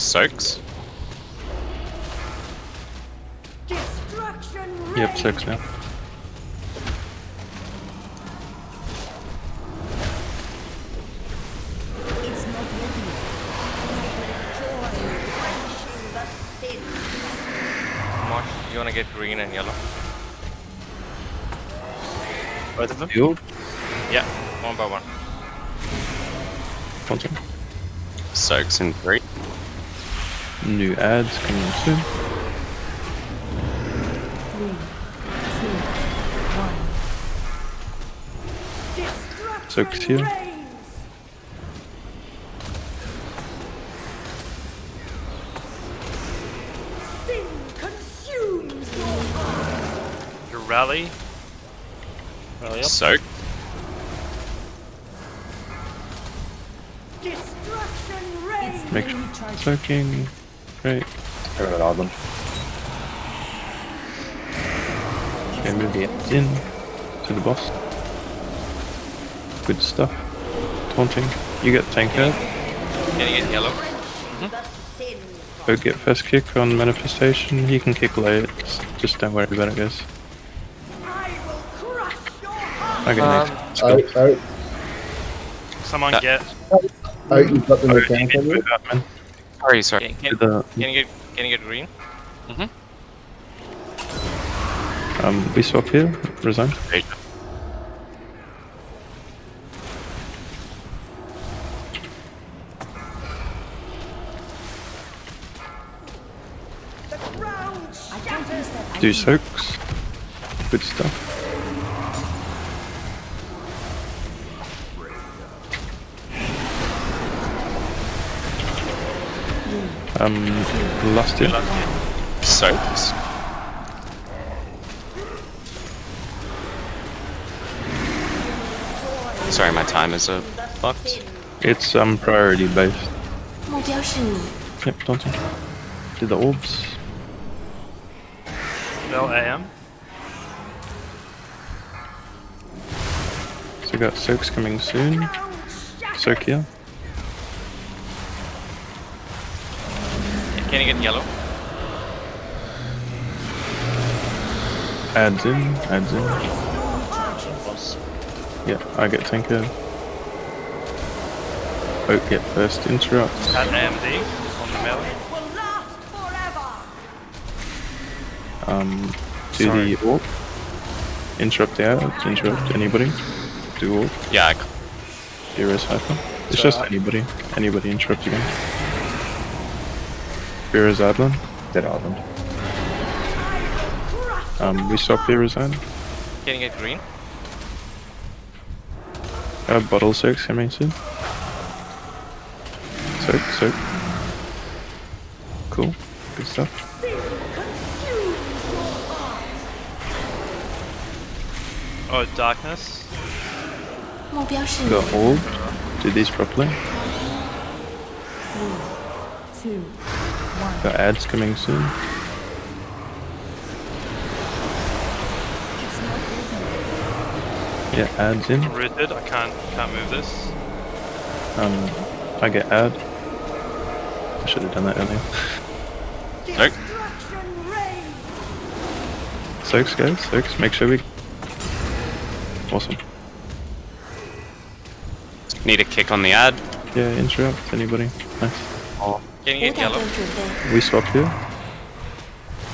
Soaks. Yep, six now. It's not ready. Joy quenching the sin. Mosh, you wanna get green and yellow? Both of them. The orb. Yeah, one by one. One second. Soaks in three. New ads coming soon. Three, two, one. Destruction Soaks here. reigns. Sin consumes your rally. Rally up. Soak. Destruction reigns. Make sure. Soaking. Great. Turn it on. Okay, move the ads in to the boss. Good stuff. Taunting. You get tank out. Can you get yellow? The sin. Go get first kick on manifestation. He can kick late. Just- Just don't worry about it, guys. I will crush your. Okay, Um, next. Let's go. Out, out, Someone That- get. out. You've got the Oh, mechanic need on to you. move out, man. Sorry, sorry. Can, can, the, can you get can you get green? um, we swap here. Resign. The ground I can't use shatters. that. Do item. soaks. Good stuff. Um, last year. So. Sorry, my time is uh, fucked. It's um priority based. Yep, don't you. Do the orbs. Bell AM. So we got soaks coming soon. Soak here. Can you get yellow? Adds in. Adds in. Yeah, I get tanker. Oh, get first interrupt. At AMD on the melee. It will last forever. Um, do the orb. Interrupt the ads. Interrupt anybody. Do orb. Yeah, I c- Heroes hyper. It's So just I- anybody. Anybody interrupt again. Fira's Island? Dead Island. Um, we stop Fira's Island. Getting it green. Uh, bottle 6, I mean, soon. Soak, soak. Cool. Good stuff. Oh, darkness. The old. Do this properly. One, two. Got ads coming soon. Yeah, ads in. Rooted. I can't can't move this. Um, I get ad. I should have done that earlier. Reigns. Soaks, guys. Soaks. Make sure we. Awesome. need a kick on the ad. Yeah, interrupt. Anybody? Nice. Oh. Yellow. We swapped here.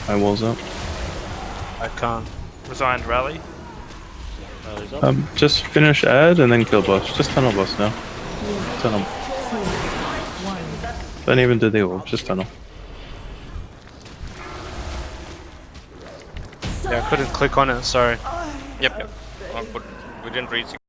I wall's up. I can't. Resigned rally. Um, just finish ad and then kill boss. Just tunnel boss now. Tunnel. Don't even do the wall, just tunnel. Yeah, I couldn't click on it, sorry. Yep, yep. Oh, we didn't reach